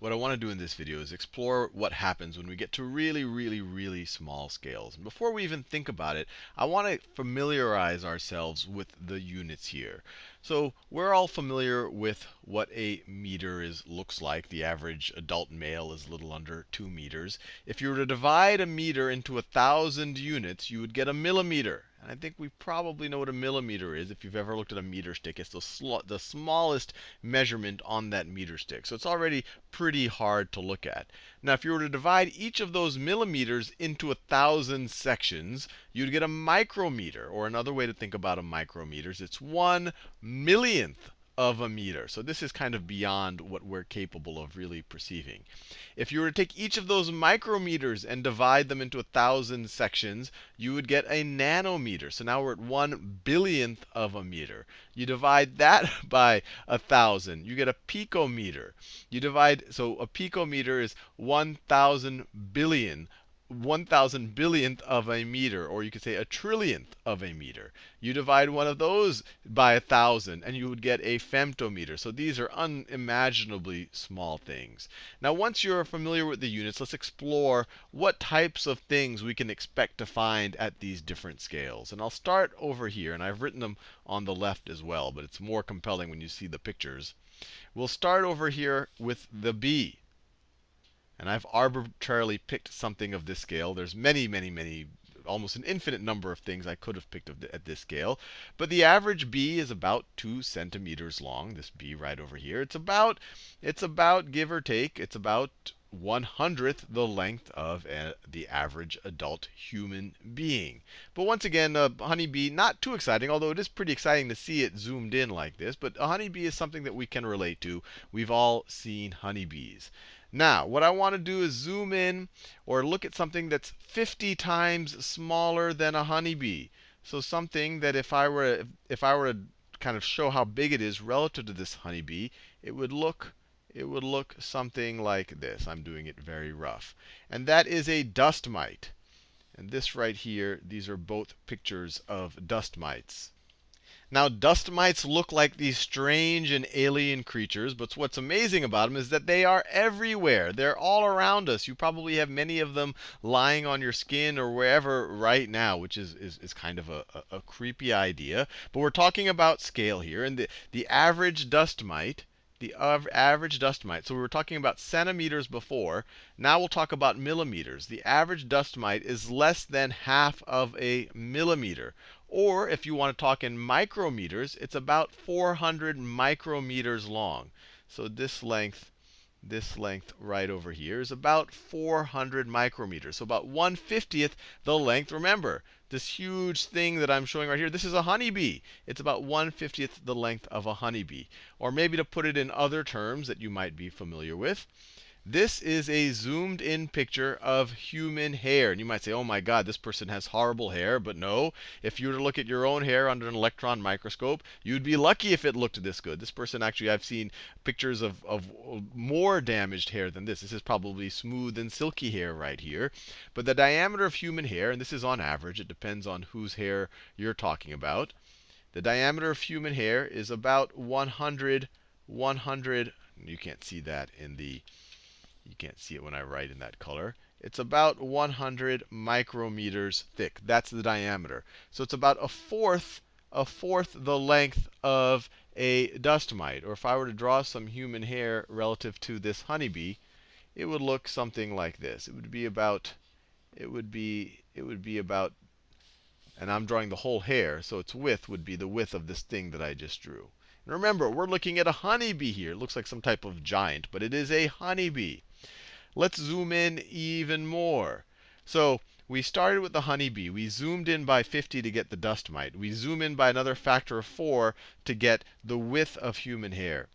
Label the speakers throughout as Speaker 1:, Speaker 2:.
Speaker 1: what I want to do in this video is explore what happens when we get to really, really, really small scales. And before we even think about it, I want to familiarize ourselves with the units here. So we're all familiar with what a meter is looks like. The average adult male is a little under 2 meters. If you were to divide a meter into a thousand units, you would get a millimeter. And I think we probably know what a millimeter is. If you've ever looked at a meter stick, it's the, the smallest measurement on that meter stick. So it's already pretty hard to look at. Now, if you were to divide each of those millimeters into a thousand sections, you'd get a micrometer. Or another way to think about a micrometer is it's one millionth of a meter. So this is kind of beyond what we're capable of really perceiving. If you were to take each of those micrometers and divide them into a thousand sections, you would get a nanometer. So now we're at one billionth of a meter. You divide that by a thousand, you get a picometer. You divide, so a picometer is 1,000 billion 1,000 billionth of a meter, or you could say a trillionth of a meter. You divide one of those by a thousand, and you would get a femtometer. So these are unimaginably small things. Now, once you're familiar with the units, let's explore what types of things we can expect to find at these different scales. And I'll start over here, and I've written them on the left as well, but it's more compelling when you see the pictures. We'll start over here with the bee. And I've arbitrarily picked something of this scale. There's many, many, many, almost an infinite number of things I could have picked at this scale. But the average bee is about 2 centimeters long, this bee right over here. It's about, it's about, give or take, it's about one hundredth the length of a, the average adult human being. But once again, a honeybee, not too exciting, although it is pretty exciting to see it zoomed in like this. But a honeybee is something that we can relate to. We've all seen honeybees. Now, what I want to do is zoom in or look at something that's 50 times smaller than a honeybee. So something that if I were if I were to kind of show how big it is relative to this honeybee, it would look it would look something like this. I'm doing it very rough. And that is a dust mite. And this right here, these are both pictures of dust mites. Now, dust mites look like these strange and alien creatures, but what's amazing about them is that they are everywhere. They're all around us. You probably have many of them lying on your skin or wherever right now, which is, is, is kind of a, a, a creepy idea. But we're talking about scale here. And the, the average dust mite the average dust mite. So we were talking about centimeters before. Now we'll talk about millimeters. The average dust mite is less than half of a millimeter. Or if you want to talk in micrometers, it's about 400 micrometers long. So this length, this length right over here is about 400 micrometers. So about 1 50th the length. Remember, this huge thing that I'm showing right here, this is a honeybee. It's about 1 50th the length of a honeybee. Or maybe to put it in other terms that you might be familiar with, this is a zoomed in picture of human hair. And you might say, oh my God, this person has horrible hair. But no, if you were to look at your own hair under an electron microscope, you'd be lucky if it looked this good. This person actually, I've seen pictures of, of more damaged hair than this. This is probably smooth and silky hair right here. But the diameter of human hair, and this is on average, it depends on whose hair you're talking about. The diameter of human hair is about 100, 100, you can't see that in the you can't see it when I write in that color. It's about 100 micrometers thick. That's the diameter. So it's about a fourth, a fourth the length of a dust mite. Or if I were to draw some human hair relative to this honeybee, it would look something like this. It would be about, it would be, it would be about, and I'm drawing the whole hair, so its width would be the width of this thing that I just drew. And remember, we're looking at a honeybee here. It looks like some type of giant, but it is a honeybee. Let's zoom in even more. So we started with the honeybee. We zoomed in by 50 to get the dust mite. We zoom in by another factor of 4 to get the width of human hair.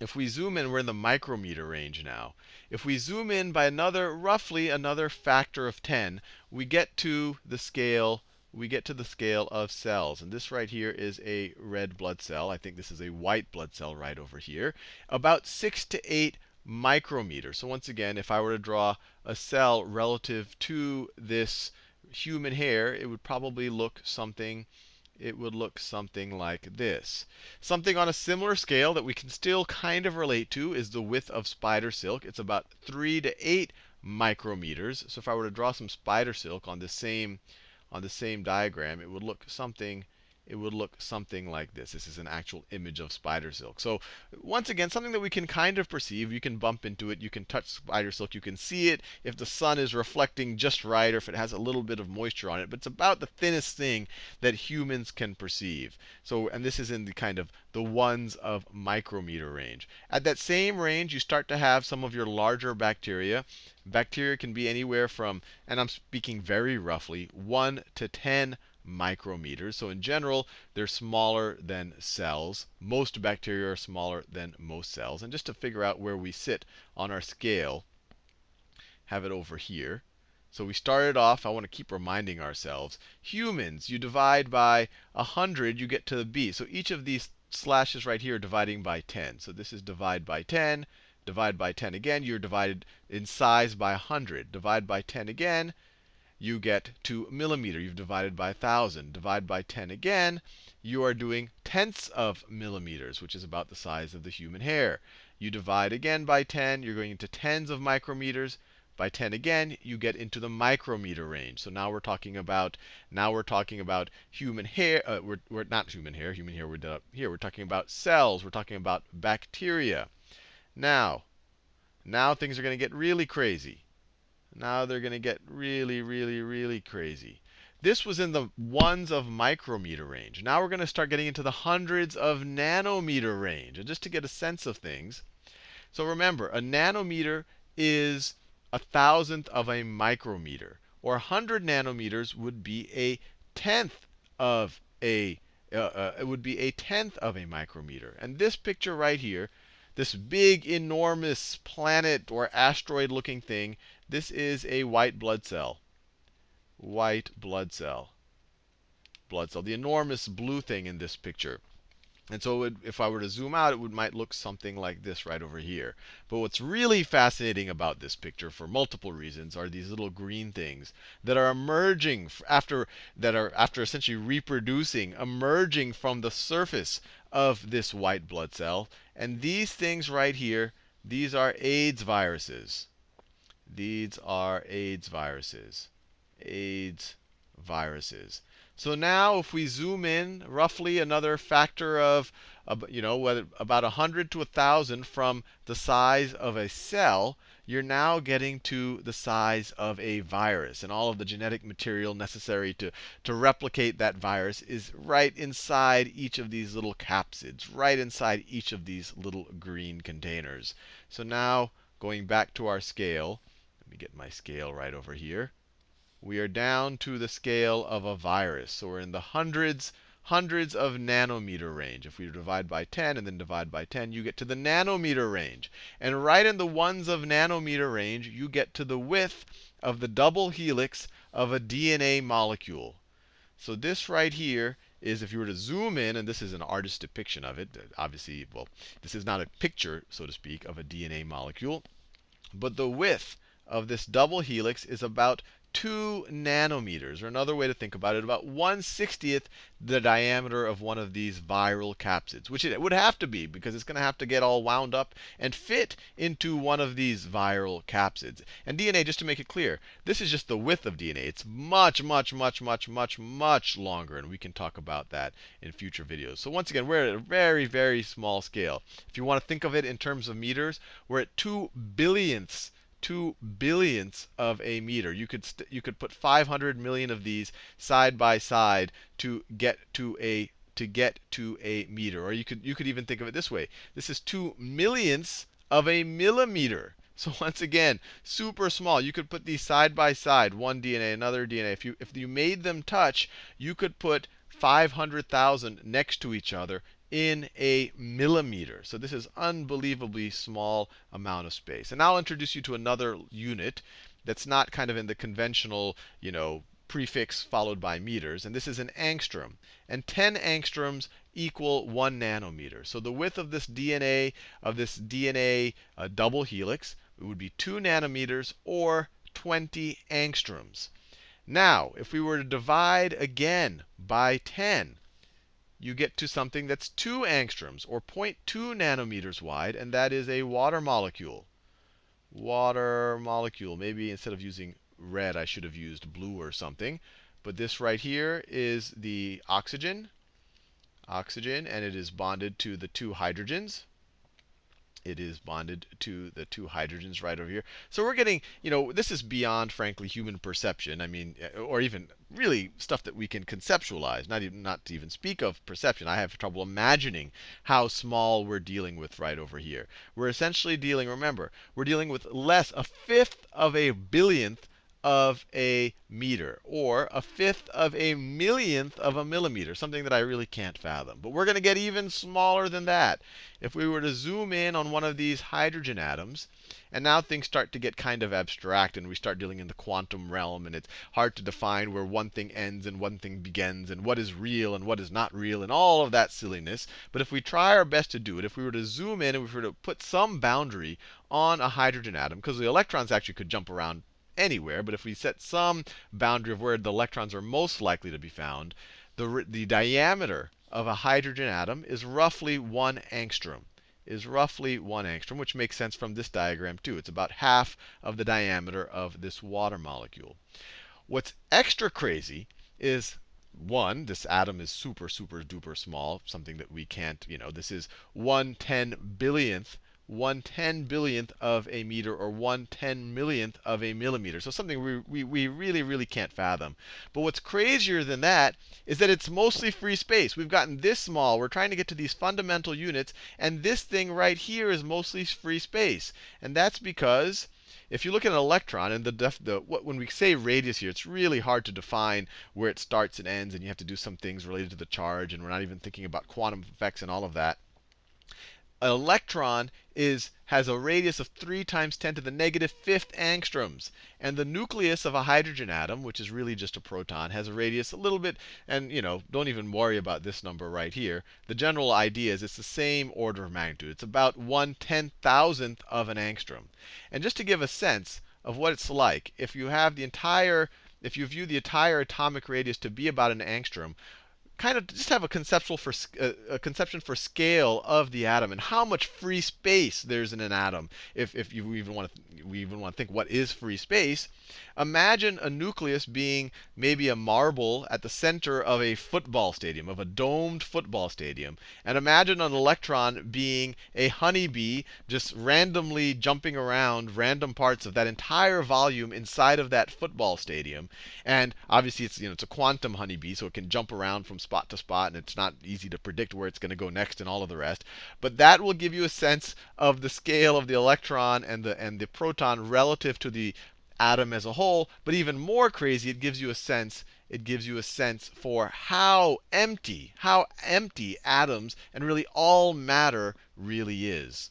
Speaker 1: If we zoom in, we're in the micrometer range now. If we zoom in by another, roughly another factor of 10, we get to the scale we get to the scale of cells. And this right here is a red blood cell. I think this is a white blood cell right over here. About 6 to 8 micrometer. So once again, if I were to draw a cell relative to this human hair, it would probably look something it would look something like this. Something on a similar scale that we can still kind of relate to is the width of spider silk. It's about 3 to 8 micrometers. So if I were to draw some spider silk on the same on the same diagram, it would look something it would look something like this. This is an actual image of spider silk. So once again, something that we can kind of perceive. You can bump into it. You can touch spider silk. You can see it if the sun is reflecting just right or if it has a little bit of moisture on it. But it's about the thinnest thing that humans can perceive. So, and this is in the kind of the ones of micrometer range. At that same range, you start to have some of your larger bacteria. Bacteria can be anywhere from, and I'm speaking very roughly, 1 to 10 micrometers. So in general, they're smaller than cells. Most bacteria are smaller than most cells. And just to figure out where we sit on our scale, have it over here. So we started off, I want to keep reminding ourselves, humans, you divide by 100, you get to the bee. So each of these slashes right here dividing by 10. So this is divide by 10, divide by 10 again. You're divided in size by 100. Divide by 10 again, you get to millimeter. You've divided by 1,000. Divide by 10 again, you are doing tenths of millimeters, which is about the size of the human hair. You divide again by 10, you're going into tens of micrometers. By 10 again, you get into the micrometer range. So now we're talking about now we're talking about human hair. Uh, we're, we're not human hair. Human hair we're here. We're talking about cells. We're talking about bacteria. Now, now things are going to get really crazy. Now they're going to get really, really, really crazy. This was in the ones of micrometer range. Now we're going to start getting into the hundreds of nanometer range. And just to get a sense of things, so remember, a nanometer is a thousandth of a micrometer. Or 100 nanometers would be a tenth of a uh, uh, it would be a tenth of a micrometer. And this picture right here, this big, enormous planet or asteroid looking thing, this is a white blood cell. White blood cell. Blood cell. The enormous blue thing in this picture. And so it, if I were to zoom out, it would, might look something like this right over here. But what's really fascinating about this picture, for multiple reasons, are these little green things that are emerging after that are after essentially reproducing, emerging from the surface of this white blood cell. And these things right here, these are AIDS viruses. These are AIDS viruses. AIDS viruses. So now if we zoom in roughly another factor of, you know, about 100 to 1,000 from the size of a cell, you're now getting to the size of a virus. And all of the genetic material necessary to, to replicate that virus is right inside each of these little capsids, right inside each of these little green containers. So now, going back to our scale, let me get my scale right over here. We are down to the scale of a virus. So we're in the hundreds, hundreds of nanometer range. If we divide by 10 and then divide by 10, you get to the nanometer range. And right in the ones of nanometer range, you get to the width of the double helix of a DNA molecule. So this right here is if you were to zoom in, and this is an artist's depiction of it. Obviously, well, this is not a picture, so to speak, of a DNA molecule. But the width of this double helix is about 2 nanometers, or another way to think about it, about 1 60th the diameter of one of these viral capsids, which it would have to be because it's going to have to get all wound up and fit into one of these viral capsids. And DNA, just to make it clear, this is just the width of DNA. It's much, much, much, much, much, much longer, and we can talk about that in future videos. So once again, we're at a very, very small scale. If you want to think of it in terms of meters, we're at 2 billionths two billionths of a meter. You could you could put 500 million of these side by side to get to a to get to a meter. Or you could you could even think of it this way. This is two millionths of a millimeter. So once again, super small. You could put these side by side, one DNA, another DNA. If you if you made them touch, you could put 500,000 next to each other in a millimeter. So this is unbelievably small amount of space. And I'll introduce you to another unit that's not kind of in the conventional, you know, prefix followed by meters. And this is an angstrom. And 10 angstroms equal 1 nanometer. So the width of this DNA, of this DNA uh, double helix, it would be 2 nanometers or 20 angstroms. Now, if we were to divide again by 10, you get to something that's 2 angstroms, or 0.2 nanometers wide, and that is a water molecule. Water molecule. Maybe instead of using red, I should have used blue or something. But this right here is the oxygen. Oxygen, and it is bonded to the two hydrogens it is bonded to the two hydrogens right over here. So we're getting, you know, this is beyond, frankly, human perception. I mean, eh, or even really stuff that we can conceptualize, not even not to even speak of perception. I have trouble imagining how small we're dealing with right over here. We're essentially dealing, remember, we're dealing with less, a fifth of a billionth of a meter, or a fifth of a millionth of a millimeter, something that I really can't fathom. But we're going to get even smaller than that. If we were to zoom in on one of these hydrogen atoms, and now things start to get kind of abstract, and we start dealing in the quantum realm, and it's hard to define where one thing ends and one thing begins, and what is real and what is not real, and all of that silliness. But if we try our best to do it, if we were to zoom in and we were to put some boundary on a hydrogen atom, because the electrons actually could jump around anywhere, but if we set some boundary of where the electrons are most likely to be found, the, the diameter of a hydrogen atom is roughly one angstrom. Is roughly one angstrom, which makes sense from this diagram too. It's about half of the diameter of this water molecule. What's extra crazy is one, this atom is super, super duper small, something that we can't, you know, this is one ten billionth one ten billionth of a meter or one ten millionth of a millimeter. So something we, we, we really, really can't fathom. But what's crazier than that is that it's mostly free space. We've gotten this small. We're trying to get to these fundamental units. And this thing right here is mostly free space. And that's because if you look at an electron, and the, def, the what, when we say radius here, it's really hard to define where it starts and ends, and you have to do some things related to the charge, and we're not even thinking about quantum effects and all of that an electron is, has a radius of 3 times 10 to the negative fifth angstroms. And the nucleus of a hydrogen atom, which is really just a proton, has a radius a little bit, and you know, don't even worry about this number right here. The general idea is it's the same order of magnitude. It's about 1 ten thousandth of an angstrom. And just to give a sense of what it's like, if you have the entire, if you view the entire atomic radius to be about an angstrom, kind of just have a conceptual for uh, a conception for scale of the atom and how much free space there's in an atom. If if you even want to we even want to think what is free space, imagine a nucleus being maybe a marble at the center of a football stadium, of a domed football stadium, and imagine an electron being a honeybee just randomly jumping around random parts of that entire volume inside of that football stadium. And obviously it's you know it's a quantum honeybee, so it can jump around from spot to spot, and it's not easy to predict where it's going to go next and all of the rest. But that will give you a sense of the scale of the electron and the and the proton relative to the atom as a whole. But even more crazy, it gives you a sense it gives you a sense for how empty, how empty atoms and really all matter really is.